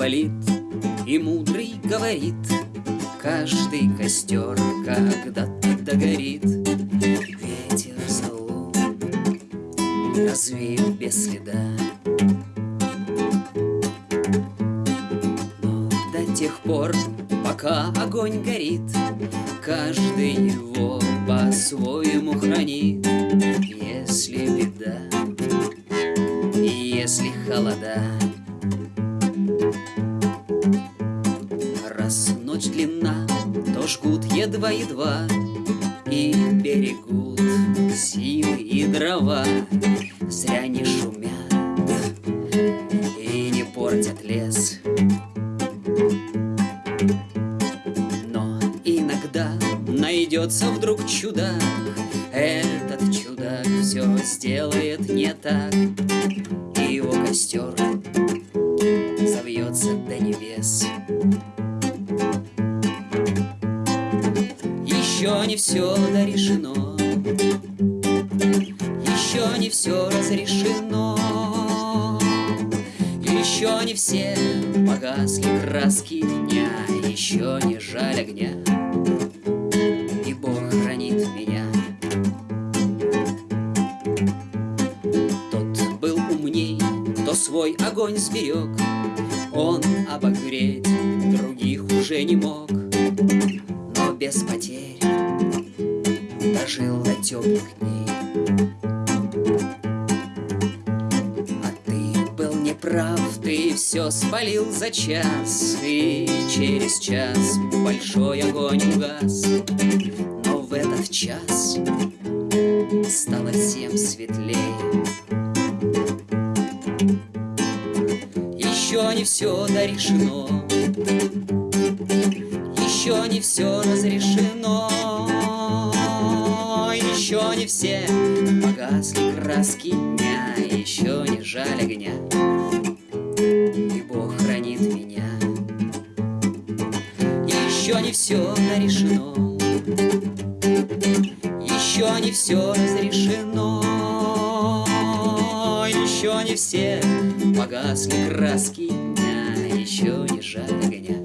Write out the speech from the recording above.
болит, и мудрый говорит, Каждый костер когда-то догорит. Ветер залу развеет без следа. Но до тех пор, пока огонь горит, Каждый его по-своему хранит. Если беда, если холода, ночь длинна, то жгут едва-едва И берегут силы и дрова. Зря не шумят и не портят лес. Но иногда найдется вдруг чудак Этот чудак все сделает не так. И его костер Еще не все дорешено. Еще не все разрешено. Еще не все погасли краски дня. Еще не жаль огня. И Бог хранит меня. Тот был умней, кто свой огонь сберег. Он обогреть других уже не мог. Но без потерь дожил до теплых дней. А ты был неправ, ты все спалил за час, И через час большой огонь угас. Но в этот час стало всем светлее. Еще не все дорешено, еще не все разрешено. Еще не все погасли краски дня, Еще не жаль огня, и Бог хранит меня. Еще не все нарешено, Еще не все разрешено, Еще не все погасли краски дня, Еще не жаль огня.